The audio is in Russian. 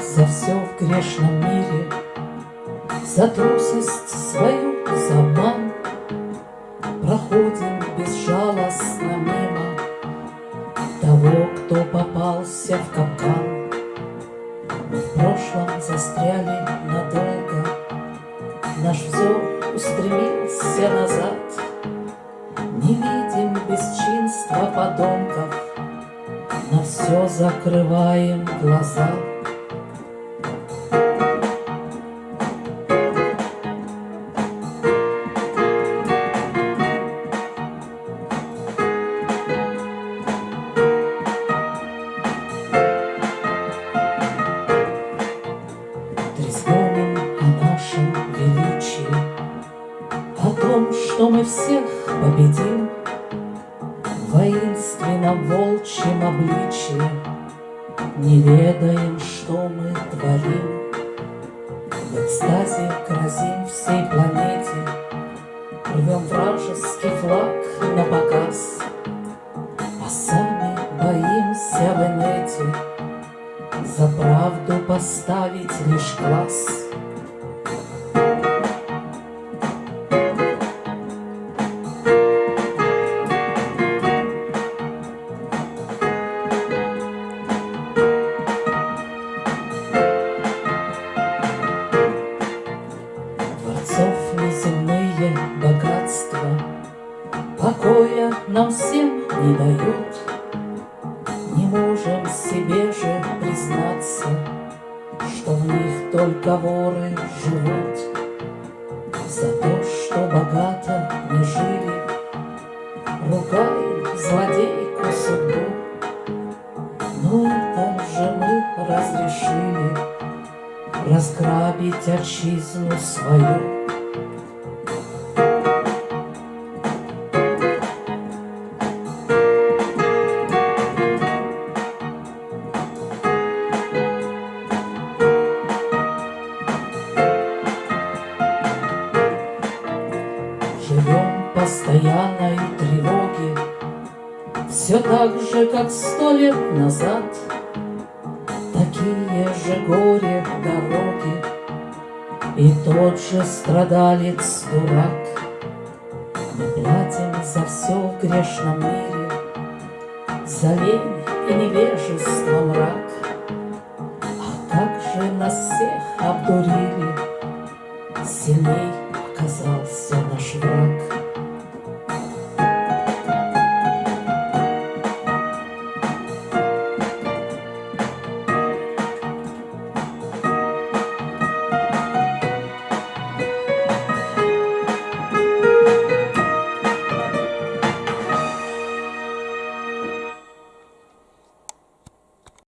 за все в грешном мире, За трусость свою, за обман. Проходим безжалостно мимо Того, кто попался в капкан. Мы в прошлом застряли надолго, Наш взор устремился назад. Не видим бесчинства подонков, На все закрываем глаза. Мы всех победим. В воинственном волчьем обличье, Не ведаем, что мы творим. В экстазе грозим всей планете, Рвем вражеский флаг на показ, А сами боимся в инете. За правду поставить лишь класс. Богатства Покоя нам всем не дают. Не можем себе же признаться, Что в них только воры живут. За то, что богато не жили, Ругаем злодейку судьбу. Но это же мы разрешили Разграбить отчизну свою. Постоянной тревоге, Все так же, как сто лет назад. Такие же горе дороги, И тот же страдалец дурак. Мы платим за все в грешном мире, За лень и невежество мрак. А как же нас всех обдурили, Сильней